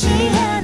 she had